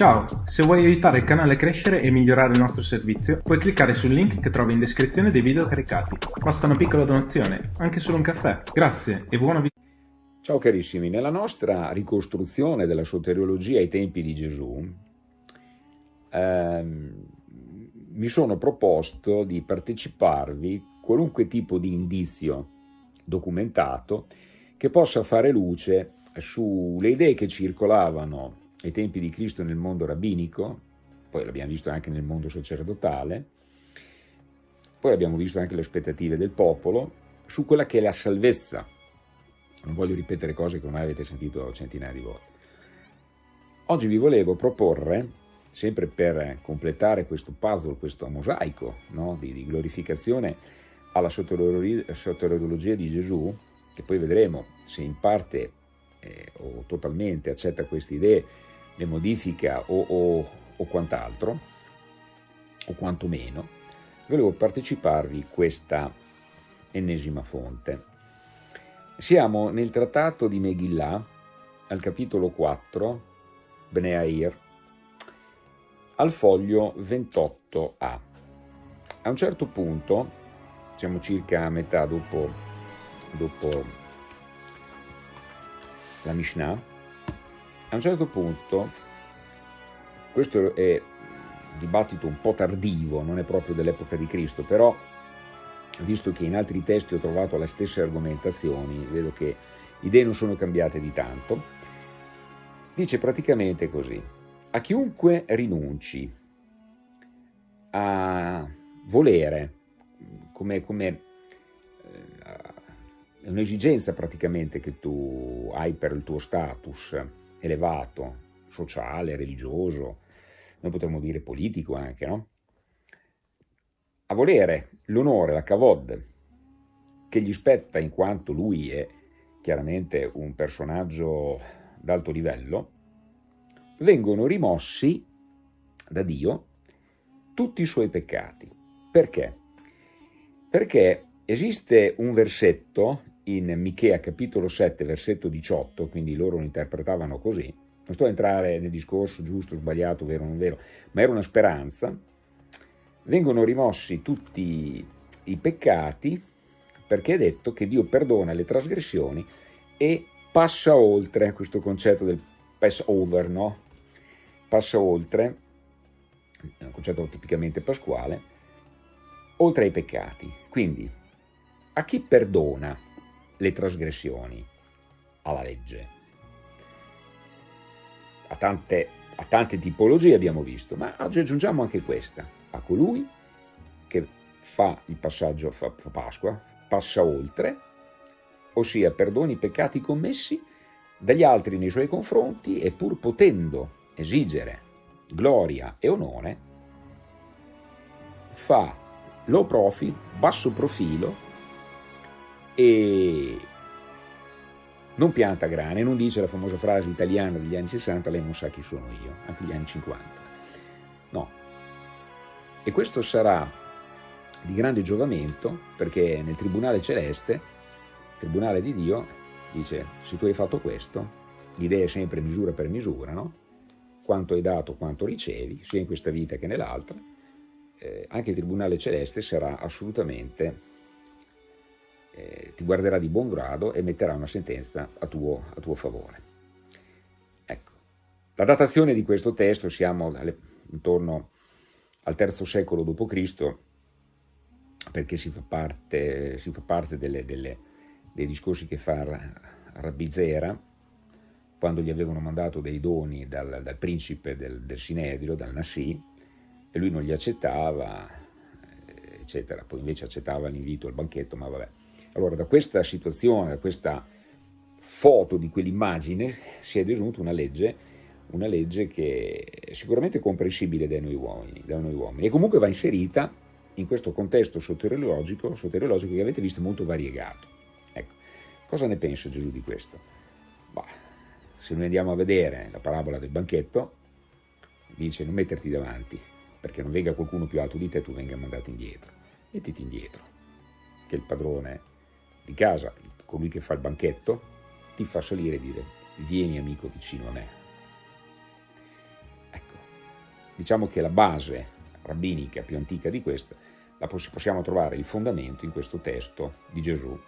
Ciao, se vuoi aiutare il canale a crescere e migliorare il nostro servizio, puoi cliccare sul link che trovi in descrizione dei video caricati. Basta una piccola donazione, anche solo un caffè. Grazie e buona visita. Ciao carissimi, nella nostra ricostruzione della soteriologia ai tempi di Gesù ehm, mi sono proposto di parteciparvi qualunque tipo di indizio documentato che possa fare luce sulle idee che circolavano ai tempi di Cristo nel mondo rabbinico, poi l'abbiamo visto anche nel mondo sacerdotale, poi abbiamo visto anche le aspettative del popolo su quella che è la salvezza. Non voglio ripetere cose che ormai avete sentito centinaia di volte. Oggi vi volevo proporre, sempre per completare questo puzzle, questo mosaico no, di, di, glorificazione alla soteriologia di Gesù, che poi vedremo se in parte eh, o totalmente accetta queste idee le modifica o, o, o quant'altro, o quantomeno, volevo parteciparvi questa ennesima fonte. Siamo nel trattato di Megillah, al capitolo 4, Bneair, al foglio 28a. A un certo punto, siamo circa a metà dopo, dopo la Mishnah, a un certo punto, questo è un dibattito un po' tardivo, non è proprio dell'epoca di Cristo, però visto che in altri testi ho trovato le stesse argomentazioni, vedo che idee non sono cambiate di tanto, dice praticamente così, a chiunque rinunci a volere, come, come eh, è un'esigenza praticamente che tu hai per il tuo status, elevato, sociale, religioso, noi potremmo dire politico anche, no? A volere l'onore, la cavod, che gli spetta in quanto lui è chiaramente un personaggio d'alto livello, vengono rimossi da Dio tutti i suoi peccati. Perché? Perché esiste un versetto in Michea capitolo 7 versetto 18, quindi loro lo interpretavano così, non sto a entrare nel discorso giusto, sbagliato, vero o non vero, ma era una speranza, vengono rimossi tutti i peccati perché è detto che Dio perdona le trasgressioni e passa oltre questo concetto del pass over, no? Passa oltre, è un concetto tipicamente pasquale, oltre ai peccati. Quindi, a chi perdona le trasgressioni alla legge. A tante, a tante tipologie abbiamo visto, ma oggi aggiungiamo anche questa, a colui che fa il passaggio, fa Pasqua, passa oltre, ossia perdoni i peccati commessi dagli altri nei suoi confronti e pur potendo esigere gloria e onore, fa low profile, basso profilo e non pianta grane, non dice la famosa frase italiana degli anni 60, lei non sa chi sono io, anche gli anni 50. No. E questo sarà di grande giovamento perché nel Tribunale Celeste, il Tribunale di Dio, dice se tu hai fatto questo, l'idea è sempre misura per misura, no? Quanto hai dato, quanto ricevi, sia in questa vita che nell'altra, eh, anche il Tribunale Celeste sarà assolutamente eh, ti guarderà di buon grado e metterà una sentenza a tuo, a tuo favore. Ecco. La datazione di questo testo siamo alle, intorno al III secolo d.C., perché si fa parte, si fa parte delle, delle, dei discorsi che fa Rabbi Zera, quando gli avevano mandato dei doni dal, dal principe del, del, Sinedrio, dal Nassi, e lui non li accettava, eccetera. Poi invece accettava l'invito al banchetto, ma vabbè. Allora da questa situazione, da questa foto di quell'immagine si è desunta una legge, una legge che è sicuramente comprensibile da noi uomini, da noi uomini e comunque va inserita in questo contesto soteriologico, soteriologico che avete visto molto variegato. Ecco, cosa ne pensa Gesù di questo? Bah, se noi andiamo a vedere la parabola del banchetto, dice non metterti davanti, perché non venga qualcuno più alto di te tu venga mandato indietro. Mettiti indietro, che il padrone di casa, colui che fa il banchetto, ti fa salire e dire vieni amico vicino a me. Ecco, diciamo che la base rabbinica più antica di questa, la possiamo trovare il fondamento in questo testo di Gesù,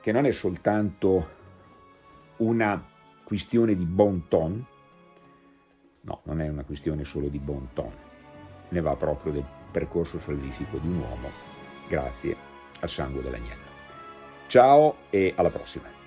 che non è soltanto una questione di bon ton, no, non è una questione solo di bon ton, ne va proprio del percorso salvifico di un uomo grazie al sangue dell'agnello. Ciao e alla prossima!